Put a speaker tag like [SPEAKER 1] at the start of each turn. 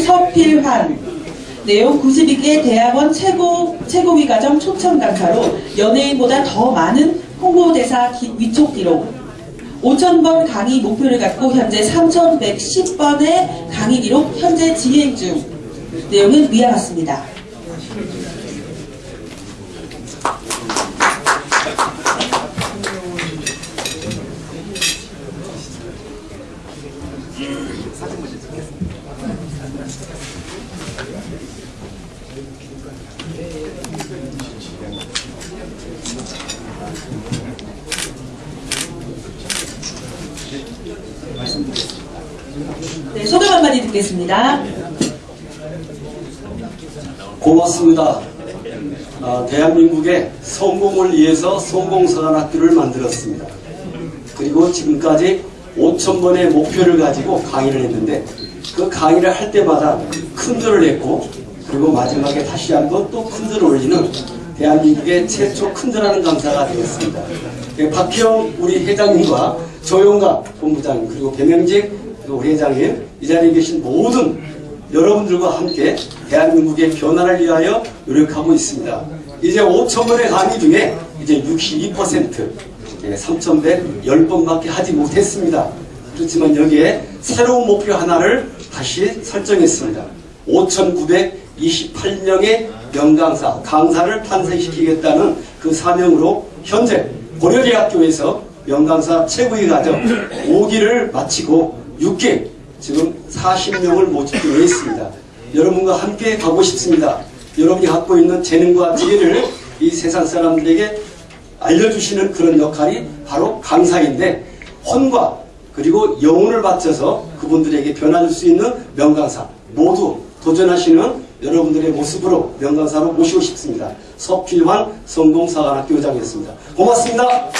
[SPEAKER 1] 서필환. 내용 92개 대학원 최고, 최고위 과정 초청 강사로 연예인보다 더 많은 홍보대사 기- 위촉 기록. 5,000번 강의 목표를 갖고 현재 3,110번의 강의 기록 현재 진행 중. 내용은 위와 같습니다. 네, 소감 한마디 듣겠습니다.
[SPEAKER 2] 고맙습니다. 아, 대한민국의 성공을 위해서 성공사관학교를 만들었습니다. 그리고 지금까지 5천 번의 목표를 가지고 강의를 했는데 그 강의를 할 때마다 큰절을 했고 그리고 마지막에 다시 한번 또 큰절을 올리는 대한민국의 최초 큰절하는 강사가 되었습니다. 예, 박희영 우리 회장님과 조용가 본부장님 그리고 배명직 우리 회장님 이 자리에 계신 모든 여러분들과 함께 대한민국의 변화를 위하여 노력하고 있습니다. 이제 5천 번의 강의 중에 이제 62% 3,110번밖에 하지 못했습니다. 그렇지만 여기에 새로운 목표 하나를 다시 설정했습니다. 5,928명의 명강사, 강사를 탄생시키겠다는 그 사명으로 현재 고려대학교에서 명강사 최고위 과정 5기를 마치고 6기 지금 40명을 모집되어 있습니다. 여러분과 함께 가고 싶습니다. 여러분이 갖고 있는 재능과 지혜를 이 세상 사람들에게 알려주시는 그런 역할이 바로 강사인데 혼과 그리고 영혼을 바쳐서 그분들에게 변화줄 수 있는 명강사 모두 도전하시는 여러분들의 모습으로 명강사로 모시고 싶습니다. 서필환 성공사관학교 의장이었습니다. 고맙습니다.